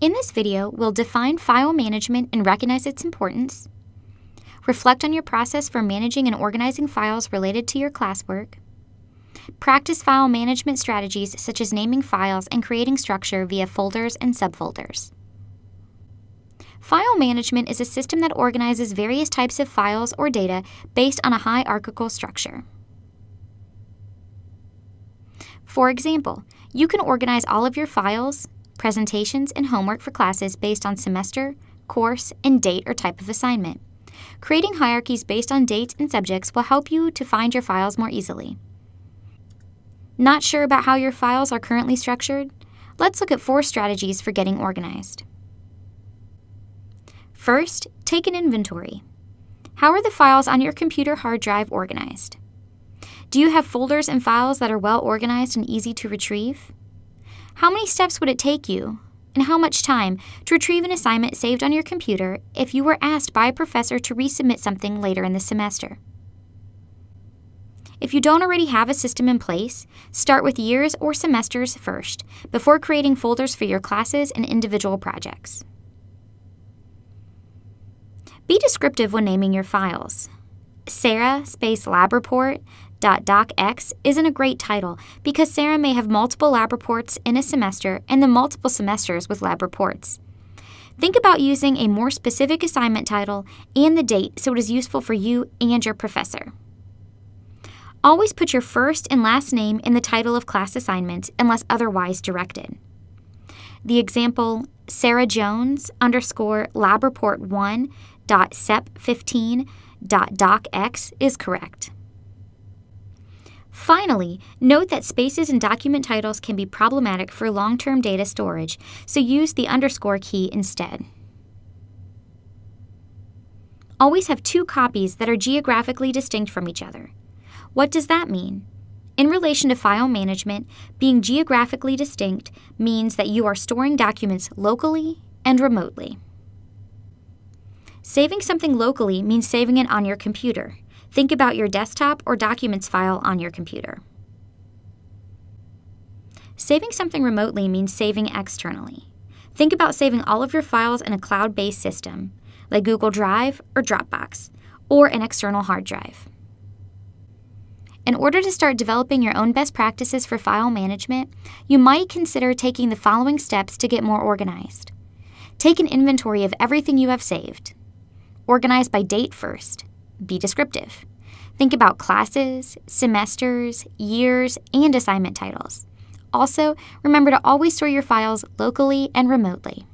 In this video, we'll define file management and recognize its importance, reflect on your process for managing and organizing files related to your classwork, practice file management strategies such as naming files and creating structure via folders and subfolders. File management is a system that organizes various types of files or data based on a hierarchical structure. For example, you can organize all of your files, presentations, and homework for classes based on semester, course, and date or type of assignment. Creating hierarchies based on dates and subjects will help you to find your files more easily. Not sure about how your files are currently structured? Let's look at four strategies for getting organized. First, take an inventory. How are the files on your computer hard drive organized? Do you have folders and files that are well organized and easy to retrieve? How many steps would it take you, and how much time, to retrieve an assignment saved on your computer if you were asked by a professor to resubmit something later in the semester? If you don't already have a system in place, start with years or semesters first before creating folders for your classes and individual projects. Be descriptive when naming your files. Sarah space lab report .docx isn't a great title because Sarah may have multiple lab reports in a semester and then multiple semesters with lab reports. Think about using a more specific assignment title and the date so it is useful for you and your professor. Always put your first and last name in the title of class assignment unless otherwise directed. The example Sarah Jones underscore lab report 1 dot sep 15 dot docx is correct. Finally, note that spaces in document titles can be problematic for long-term data storage, so use the underscore key instead. Always have two copies that are geographically distinct from each other. What does that mean? In relation to file management, being geographically distinct means that you are storing documents locally and remotely. Saving something locally means saving it on your computer. Think about your desktop or documents file on your computer. Saving something remotely means saving externally. Think about saving all of your files in a cloud based system, like Google Drive or Dropbox, or an external hard drive. In order to start developing your own best practices for file management, you might consider taking the following steps to get more organized. Take an inventory of everything you have saved. Organize by date first be descriptive. Think about classes, semesters, years, and assignment titles. Also, remember to always store your files locally and remotely.